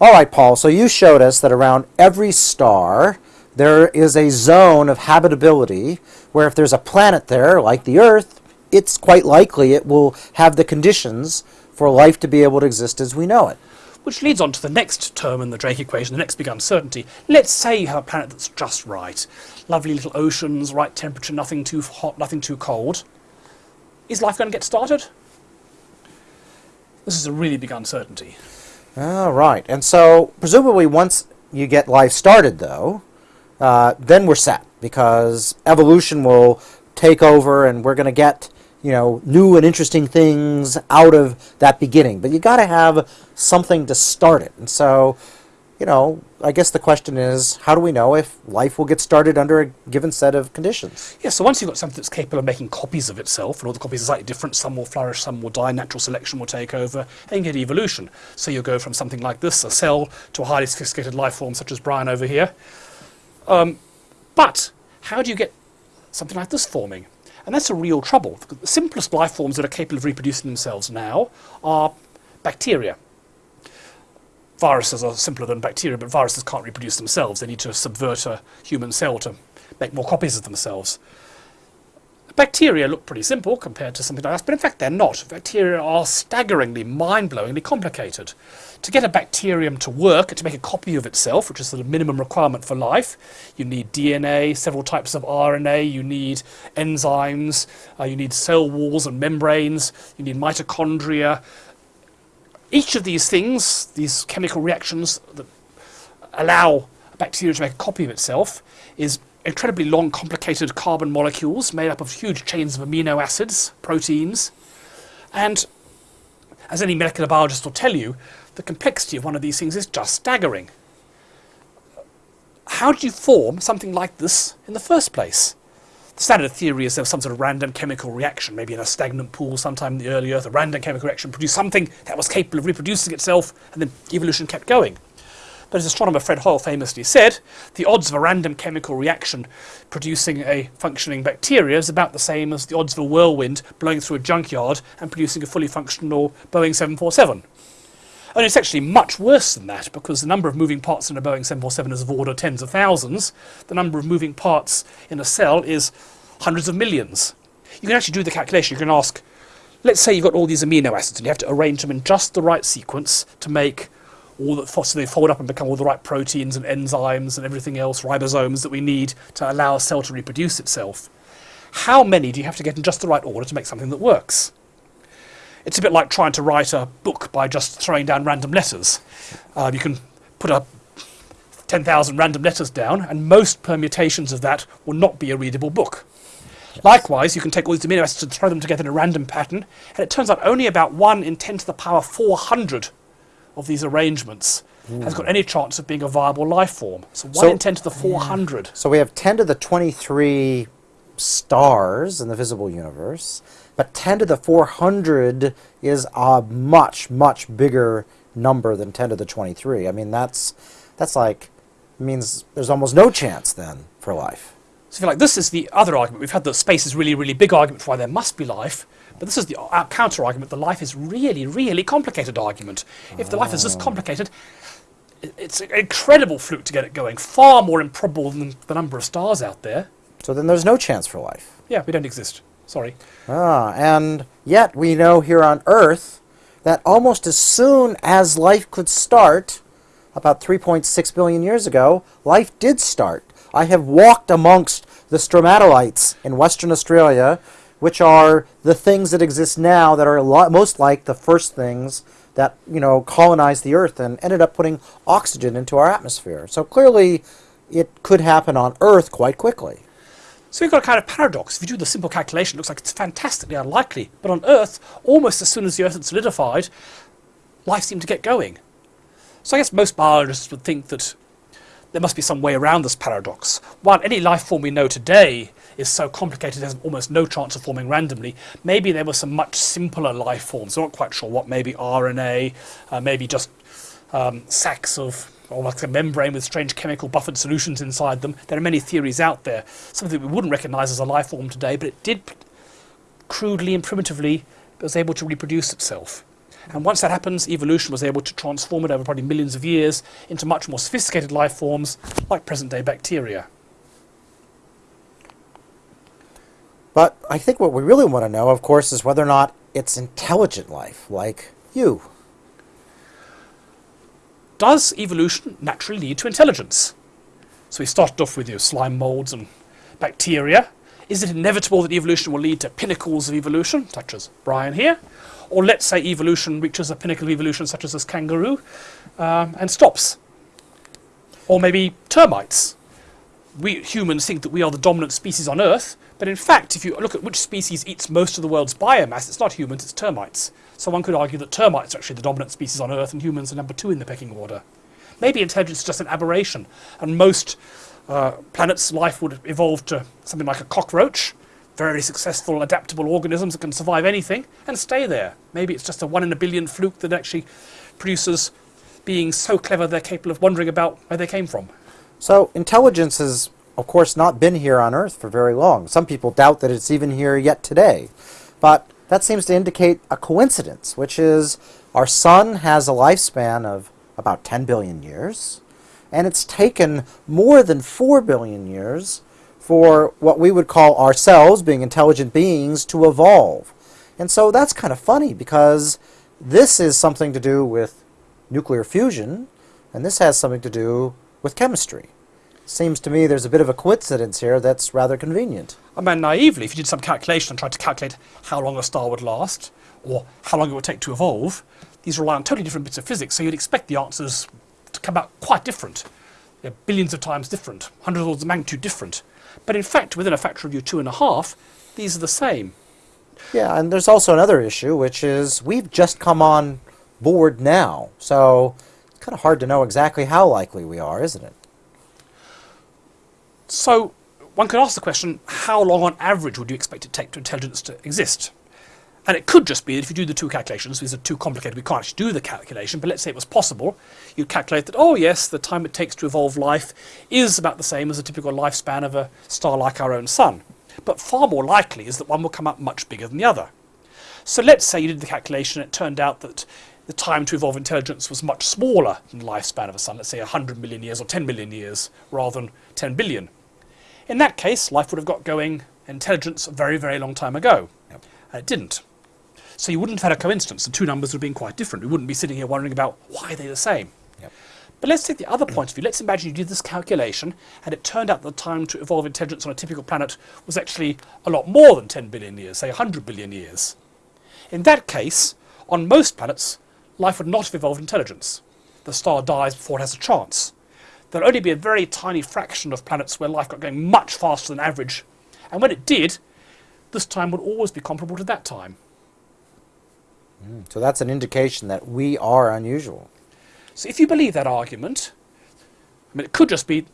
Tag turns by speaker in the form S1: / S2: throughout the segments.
S1: All right, Paul, so you showed us that around every star there is a zone of habitability where if there's a planet there, like the Earth, it's quite likely it will have the conditions for life to be able to exist as we know it.
S2: Which leads on to the next term in the Drake equation, the next big uncertainty. Let's say you have a planet that's just right. Lovely little oceans, right temperature, nothing too hot, nothing too cold. Is life going to get started? This is a really big uncertainty.
S1: All right, and so presumably once you get life started, though, uh, then we're set because evolution will take over and we're going to get you know new and interesting things out of that beginning. But you got to have something to start it. And so you know i guess the question is how do we know if life will get started under a given set of conditions
S2: yeah so once you've got something that's capable of making copies of itself and all the copies are slightly different some will flourish some will die natural selection will take over and get evolution so you go from something like this a cell to a highly sophisticated life form such as brian over here um, but how do you get something like this forming? And that's a real trouble. The simplest life forms that are capable of reproducing themselves now are bacteria. Viruses are simpler than bacteria, but viruses can't reproduce themselves. They need to subvert a human cell to make more copies of themselves. Bacteria look pretty simple compared to something like us, but in fact they're not. Bacteria are staggeringly, mind-blowingly complicated. To get a bacterium to work, to make a copy of itself, which is the minimum requirement for life, you need DNA, several types of RNA, you need enzymes, uh, you need cell walls and membranes, you need mitochondria. Each of these things, these chemical reactions that allow a bacteria to make a copy of itself, is incredibly long, complicated carbon molecules made up of huge chains of amino acids, proteins. And as any molecular biologist will tell you, the complexity of one of these things is just staggering. How do you form something like this in the first place? The standard theory is there was some sort of random chemical reaction, maybe in a stagnant pool sometime in the early Earth, a random chemical reaction produced something that was capable of reproducing itself, and then evolution kept going. But as astronomer Fred Hoyle famously said, the odds of a random chemical reaction producing a functioning bacteria is about the same as the odds of a whirlwind blowing through a junkyard and producing a fully functional Boeing 747. And it's actually much worse than that because the number of moving parts in a Boeing 747 is of order tens of thousands. The number of moving parts in a cell is hundreds of millions. You can actually do the calculation. You can ask, let's say you've got all these amino acids and you have to arrange them in just the right sequence to make all the so they fold up and become all the right proteins and enzymes and everything else, ribosomes that we need to allow a cell to reproduce itself. How many do you have to get in just the right order to make something that works? It's a bit like trying to write a book by just throwing down random letters. Uh, you can put up 10,000 random letters down, and most permutations of that will not be a readable book. Yes. Likewise, you can take all these amino acids and throw them together in a random pattern, and it turns out only about 1 in 10 to the power 400 of these arrangements mm. has got any chance of being a viable life form. So 1 so, in 10 to the 400.
S1: So we have 10 to the 23 stars in the visible universe, but 10 to the 400 is a much, much bigger number than 10 to the 23. I mean, that's, that's like, means there's almost no chance then for life.
S2: So if you like, this is the other argument. We've had the space is really, really big argument for why there must be life. But this is the uh, counter argument, the life is really, really complicated argument. If the life is this complicated, it's an incredible fluke to get it going, far more improbable than the number of stars out there.
S1: So then there's no chance for life.
S2: Yeah, we don't exist. Sorry.
S1: Ah, and yet we know here on Earth that almost as soon as life could start, about 3.6 billion years ago, life did start. I have walked amongst the stromatolites in Western Australia which are the things that exist now that are most like the first things that you know colonized the Earth and ended up putting oxygen into our atmosphere. So clearly, it could happen on Earth quite quickly.
S2: So we've got a kind of paradox. If you do the simple calculation, it looks like it's fantastically unlikely. But on Earth, almost as soon as the Earth had solidified, life seemed to get going. So I guess most biologists would think that there must be some way around this paradox. While any life form we know today is so complicated it has almost no chance of forming randomly. Maybe there were some much simpler life forms. I'm not quite sure what, maybe RNA, uh, maybe just um, sacs of or like a membrane with strange chemical buffered solutions inside them. There are many theories out there. Something we wouldn't recognize as a life form today, but it did crudely and primitively, it was able to reproduce itself. And once that happens, evolution was able to transform it over probably millions of years into much more sophisticated life forms like present day bacteria.
S1: But I think what we really want to know, of course, is whether or not it's intelligent life, like you.
S2: Does evolution naturally lead to intelligence? So we started off with your slime molds and bacteria. Is it inevitable that evolution will lead to pinnacles of evolution, such as Brian here? Or let's say evolution reaches a pinnacle of evolution, such as this kangaroo, um, and stops. Or maybe termites. We humans think that we are the dominant species on Earth, but in fact, if you look at which species eats most of the world's biomass, it's not humans, it's termites. So one could argue that termites are actually the dominant species on Earth and humans are number two in the pecking order. Maybe intelligence is just an aberration, and most uh, planets' life would evolve to something like a cockroach, very successful, adaptable organisms that can survive anything and stay there. Maybe it's just a one in a billion fluke that actually produces beings so clever they're capable of wondering about where they came from.
S1: So intelligence has, of course, not been here on Earth for very long. Some people doubt that it's even here yet today. But that seems to indicate a coincidence, which is our sun has a lifespan of about 10 billion years, and it's taken more than 4 billion years for what we would call ourselves, being intelligent beings, to evolve. And so that's kind of funny because this is something to do with nuclear fusion, and this has something to do with chemistry. Seems to me there's a bit of a coincidence here that's rather convenient.
S2: I mean, naively, if you did some calculation and tried to calculate how long a star would last, or how long it would take to evolve, these rely on totally different bits of physics, so you'd expect the answers to come out quite different. They're billions of times different, hundreds of orders of magnitude different. But in fact, within a factor of your two and a half, these are the same.
S1: Yeah, and there's also another issue, which is we've just come on board now, so kind of hard to know exactly how likely we are, isn't it?
S2: So one could ask the question, how long on average would you expect it to take to intelligence to exist? And it could just be that if you do the two calculations, these are too complicated, we can't actually do the calculation, but let's say it was possible, you'd calculate that, oh yes, the time it takes to evolve life is about the same as a typical lifespan of a star like our own sun. But far more likely is that one will come up much bigger than the other. So let's say you did the calculation and it turned out that the time to evolve intelligence was much smaller than the lifespan of a sun, let's say 100 million years or 10 million years rather than 10 billion. In that case, life would have got going intelligence a very, very long time ago.
S1: Yep.
S2: And it didn't. So you wouldn't have had a coincidence. The two numbers would have been quite different. We wouldn't be sitting here wondering about why they're the same.
S1: Yep.
S2: But let's take the other point of view. Let's imagine you did this calculation and it turned out the time to evolve intelligence on a typical planet was actually a lot more than 10 billion years, say 100 billion years. In that case, on most planets, life would not have evolved intelligence. The star dies before it has a chance. There would only be a very tiny fraction of planets where life got going much faster than average. And when it did, this time would always be comparable to that time.
S1: Hmm, so that's an indication that we are unusual.
S2: So if you believe that argument, I mean, it could just be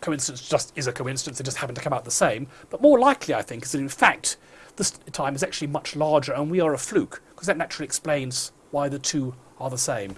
S2: coincidence just is a coincidence, it just happened to come out the same. But more likely, I think, is that in fact, this time is actually much larger and we are a fluke, because that naturally explains why the two are the same.